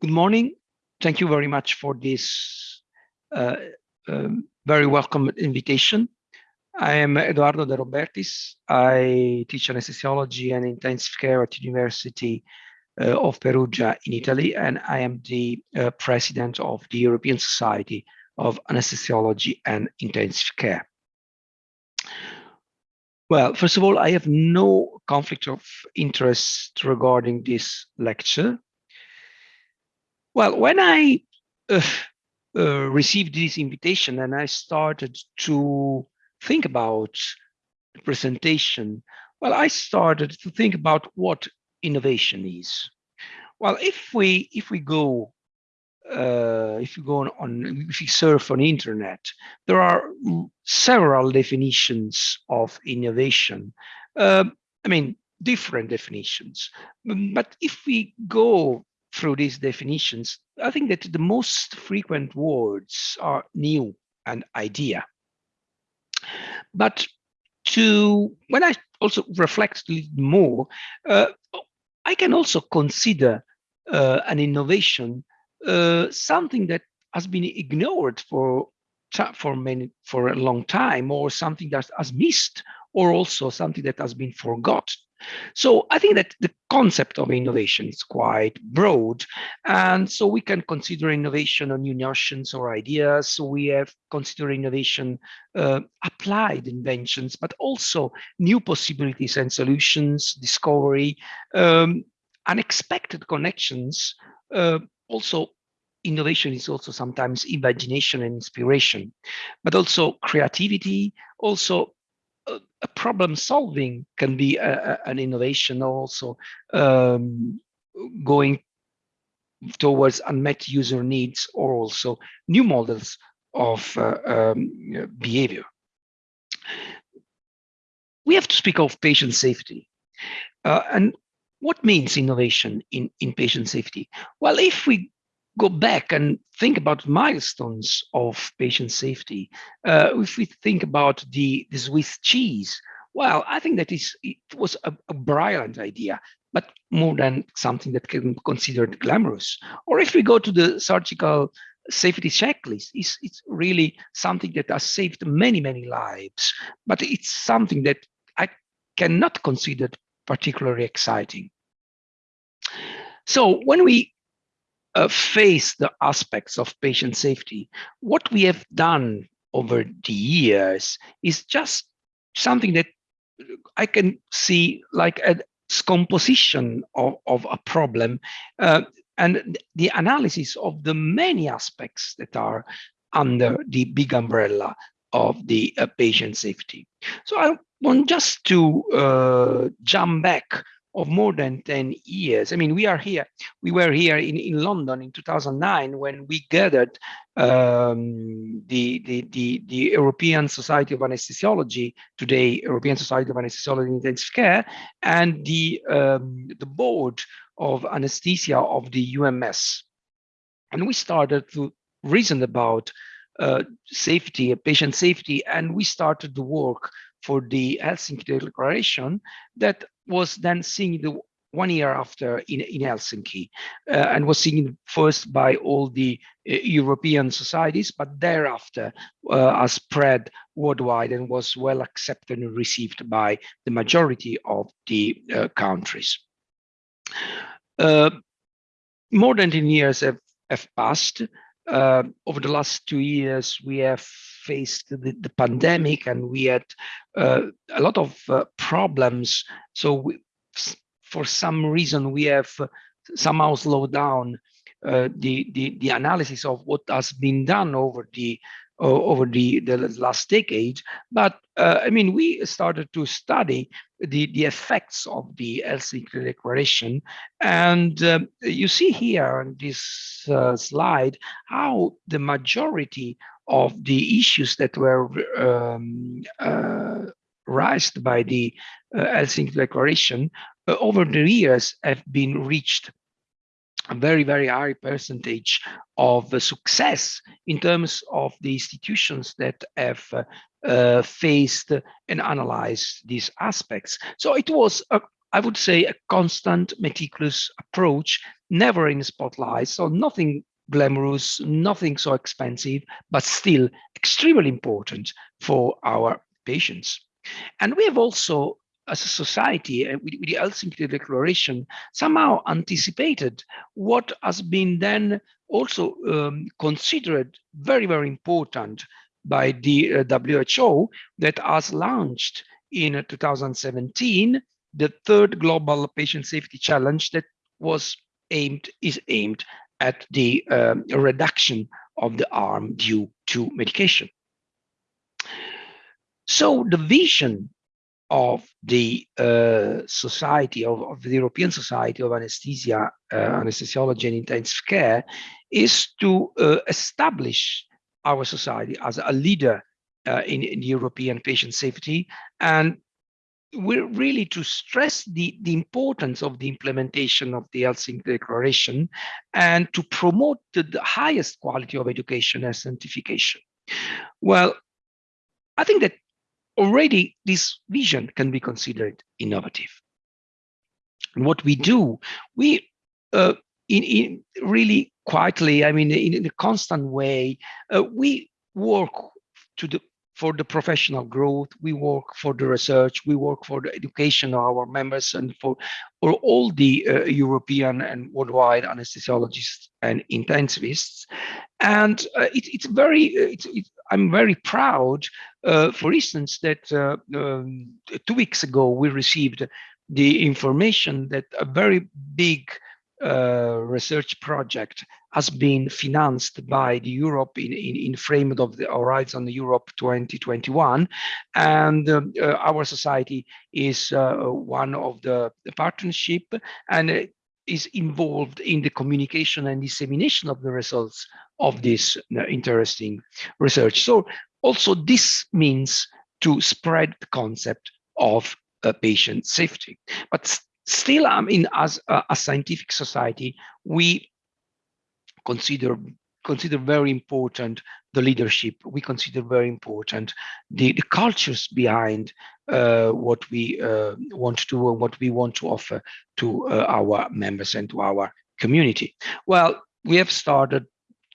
Good morning. Thank you very much for this uh, um, very welcome invitation. I am Eduardo De Robertis. I teach anesthesiology and intensive care at the University uh, of Perugia in Italy, and I am the uh, president of the European Society of Anesthesiology and Intensive Care. Well, first of all, I have no conflict of interest regarding this lecture. Well, when I uh, uh, received this invitation and I started to think about the presentation, well, I started to think about what innovation is. Well, if we if we go uh, if you go on, on if you surf on the internet, there are several definitions of innovation. Um, I mean, different definitions. But if we go through these definitions, I think that the most frequent words are new and idea. But to when I also reflect a little more, uh, I can also consider uh, an innovation uh, something that has been ignored for for many for a long time, or something that has missed, or also something that has been forgotten. So I think that the concept of innovation is quite broad. And so we can consider innovation on new notions or ideas. So we have considered innovation uh, applied inventions, but also new possibilities and solutions, discovery, um, unexpected connections, uh, also innovation is also sometimes imagination and inspiration, but also creativity, also a problem solving can be a, a, an innovation also um, going towards unmet user needs or also new models of uh, um, behavior. We have to speak of patient safety. Uh, and what means innovation in, in patient safety? Well, if we go back and think about milestones of patient safety, uh, if we think about the, the Swiss cheese, well, I think that is it was a, a brilliant idea, but more than something that can be considered glamorous. Or if we go to the surgical safety checklist, it's, it's really something that has saved many, many lives, but it's something that I cannot consider particularly exciting. So when we uh, face the aspects of patient safety, what we have done over the years is just something that I can see like a composition of, of a problem uh, and the analysis of the many aspects that are under the big umbrella of the uh, patient safety. So I want just to uh, jump back of more than 10 years. I mean, we are here, we were here in, in London in 2009 when we gathered um, the, the, the, the, European Society of Anesthesiology, today European Society of Anesthesiology and Intensive Care, and the, um, the board of anesthesia of the UEMS. And we started to reason about uh, safety, patient safety, and we started the work for the Helsinki Declaration that was then seen the one year after in, in Helsinki uh, and was seen first by all the uh, European societies, but thereafter uh, spread worldwide and was well accepted and received by the majority of the uh, countries. Uh, more than 10 years have, have passed. Uh, over the last two years, we have faced the, the pandemic and we had uh, a lot of uh, problems. So we, for some reason, we have somehow slowed down uh, the, the, the analysis of what has been done over the over the, the last decade. But uh, I mean, we started to study the, the effects of the Helsinki Declaration. And um, you see here on this uh, slide how the majority of the issues that were um, uh, raised by the uh, Helsinki Declaration uh, over the years have been reached a very, very high percentage of success in terms of the institutions that have uh, faced and analyzed these aspects. So it was, a, I would say, a constant, meticulous approach never in the spotlight, so nothing glamorous, nothing so expensive, but still extremely important for our patients. And we have also, as a society, uh, with, with the Helsinki Declaration, somehow anticipated what has been then also um, considered very, very important by the uh, WHO that has launched in 2017 the third global patient safety challenge that was aimed is aimed at the um, reduction of the harm due to medication. So the vision of the uh, society of, of, the European Society of Anesthesia, uh, Anesthesiology and Intensive Care is to uh, establish our society as a leader uh, in, in European patient safety and we're really to stress the, the importance of the implementation of the Helsinki Declaration and to promote the, the highest quality of education and scientification. Well, I think that already this vision can be considered innovative. And what we do, we uh, in, in really quietly, I mean, in, in a constant way, uh, we work to the for the professional growth, we work for the research, we work for the education of our members and for, for all the uh, European and worldwide anesthesiologists and intensivists. And uh, it, it's very, it's, it, I'm very proud, uh, for instance, that uh, um, two weeks ago, we received the information that a very big uh, research project has been financed by the Europe in, in, in frame of the Horizon Europe 2021. And um, uh, our society is uh, one of the, the partnership and is involved in the communication and dissemination of the results of this uh, interesting research. So also this means to spread the concept of uh, patient safety. But still, I mean, as a, a scientific society, we consider consider very important the leadership. We consider very important the, the cultures behind uh, what we uh, want to do and what we want to offer to uh, our members and to our community. Well, we have started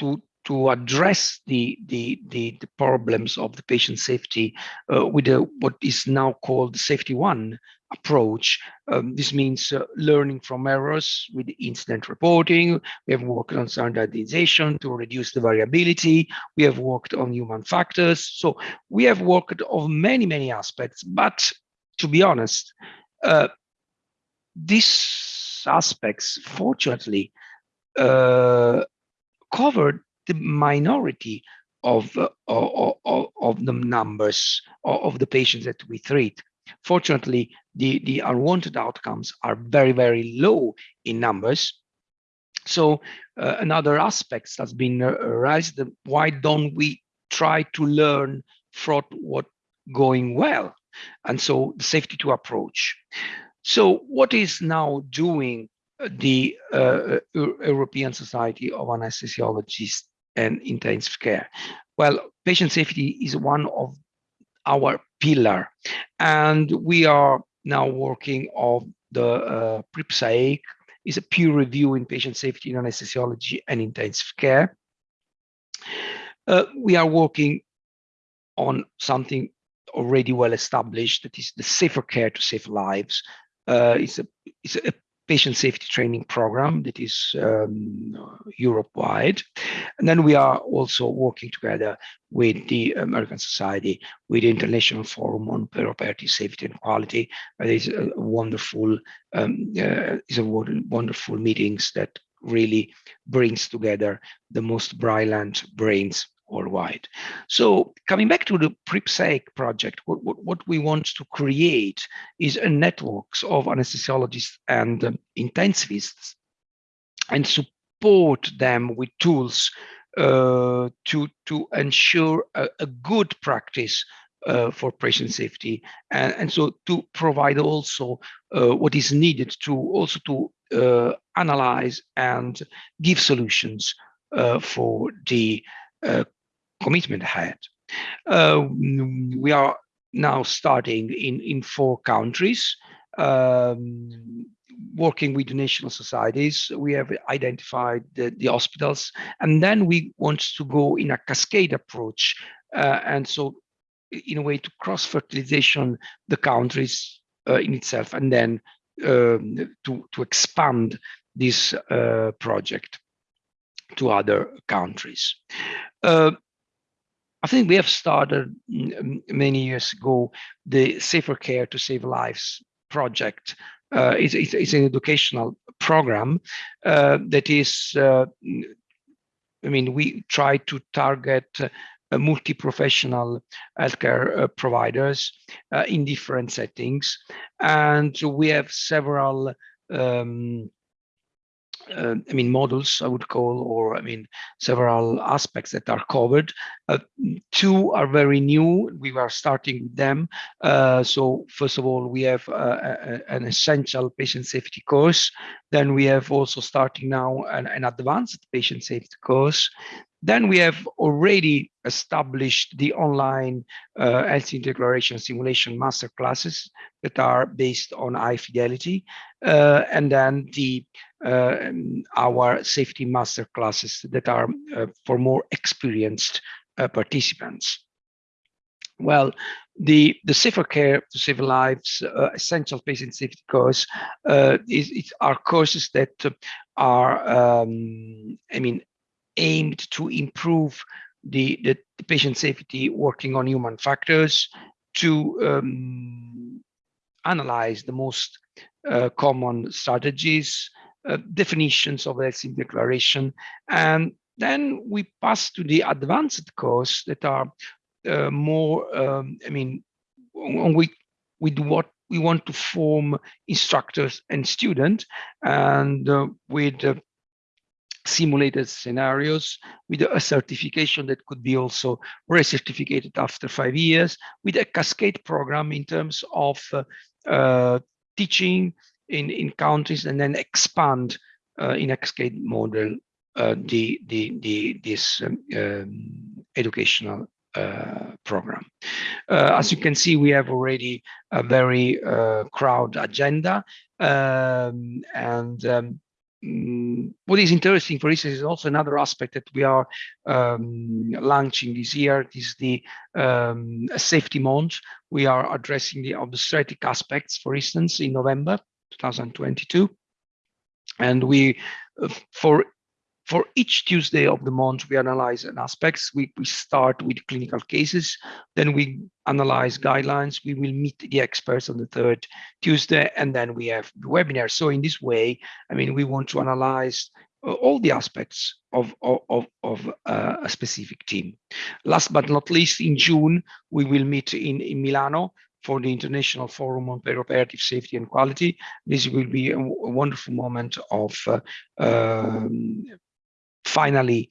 to to address the, the, the, the, problems of the patient safety uh, with what is now called Safety One approach. Um, this means uh, learning from errors with incident reporting. We have worked on standardization to reduce the variability. We have worked on human factors. So we have worked on many, many aspects. But to be honest, uh, these aspects, fortunately, uh, covered the minority of, uh, of, of, the numbers of the patients that we treat. Fortunately, the, the unwanted outcomes are very, very low in numbers. So uh, another aspect that's been uh, raised, why don't we try to learn from what going well? And so the safety two approach. So what is now doing the uh, European Society of Anesthesiologists and Intensive Care? Well, patient safety is one of our pillar. And we are now working on the uh, PRIPSAIC, is a peer review in patient safety in anesthesiology and intensive care. Uh, we are working on something already well established, that is the safer care to save lives. Uh, it's, a, it's a patient safety training program that is um, Europe-wide. And then we are also working together with the American Society, with the International Forum on Perioperative Safety and Quality. It is a wonderful, um, uh, is a wonderful meetings that really brings together the most brilliant brains worldwide. So coming back to the PRIPSAIC project, what, what, what, we want to create is a network of anesthesiologists and um, intensivists and support them with tools uh, to, to ensure a, a good practice uh, for patient safety and, and so to provide also uh, what is needed to also to uh, analyze and give solutions uh, for the uh, commitment ahead. Uh, we are now starting in, in four countries. Um, working with the national societies, we have identified the, the hospitals, and then we want to go in a cascade approach. Uh, and so in a way to cross-fertilization the countries uh, in itself, and then um, to, to expand this uh, project to other countries. Uh, think we have started many years ago the Safer Care to Save Lives project. Uh, it's, it's, it's, an educational program uh, that is, uh, I mean, we try to target uh, multi-professional healthcare uh, providers uh, in different settings. And we have several um, uh, I mean, models I would call, or I mean, several aspects that are covered. Uh, two are very new. We are starting with them. Uh, so first of all, we have a, an essential patient safety course. Then we have also starting now an, an advanced patient safety course. Then we have already established the online uh, Helsinki declaration simulation master classes that are based on high fidelity, uh, and then the uh, our safety master classes that are uh, for more experienced uh, participants. Well, the the safer care to save lives uh, essential patient safety course uh, is, is are courses that are um, I mean aimed to improve the, the, the patient safety working on human factors to um, analyze the most uh, common strategies, uh, definitions of Helsinki declaration, and then we pass to the advanced course that are uh, more, um, I mean, we, we do what we want to form instructors and students, and uh, with uh, simulated scenarios with a certification that could be also recertificated after five years with a cascade program in terms of uh, uh, teaching in, in countries and then expand uh, in a cascade model uh, the, the, the, this um, um, educational uh, program. Uh, as you can see, we have already a very crowd agenda um, and um, Mm, what is interesting, for instance, is also another aspect that we are um, launching this year. Is the um, safety month. We are addressing the obstetric aspects, for instance, in November 2022. And we, uh, for for each Tuesday of the month, we analyze an aspects. We, we start with clinical cases, then we analyze guidelines. We will meet the experts on the third Tuesday, and then we have the webinar. So in this way, I mean, we want to analyze uh, all the aspects of, of, of uh, a specific team. Last but not least, in June, we will meet in, in Milano for the International Forum on Perioperative Safety and Quality. This will be a, a wonderful moment of uh, um, finally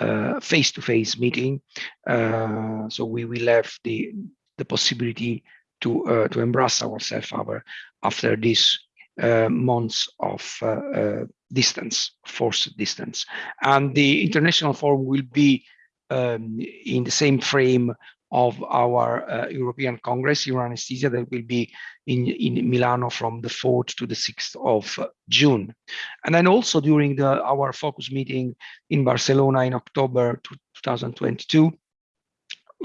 uh, face-to-face -face meeting. Uh, so we will have the the possibility to uh, to embrace ourselves our, after these months of distance, forced distance. And the international forum will be um, in the same frame of our uh, European Congress, Anesthesia, that will be in, in Milano from the 4th to the 6th of uh, June. And then also during the, our focus meeting in Barcelona in October 2022,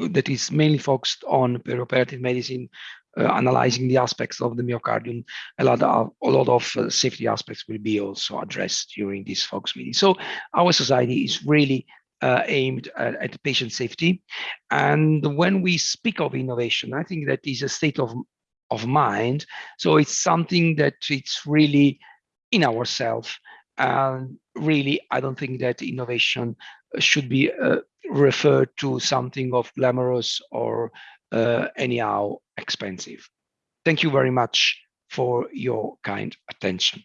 that is mainly focused on perioperative medicine, uh, analyzing the aspects of the myocardium. A lot of, a lot of uh, safety aspects will be also addressed during this focus meeting. So our society is really uh, aimed at, at, patient safety. And when we speak of innovation, I think that is a state of, of mind. So it's something that it's really in ourselves. And really, I don't think that innovation should be uh, referred to something of glamorous or uh, anyhow expensive. Thank you very much for your kind attention.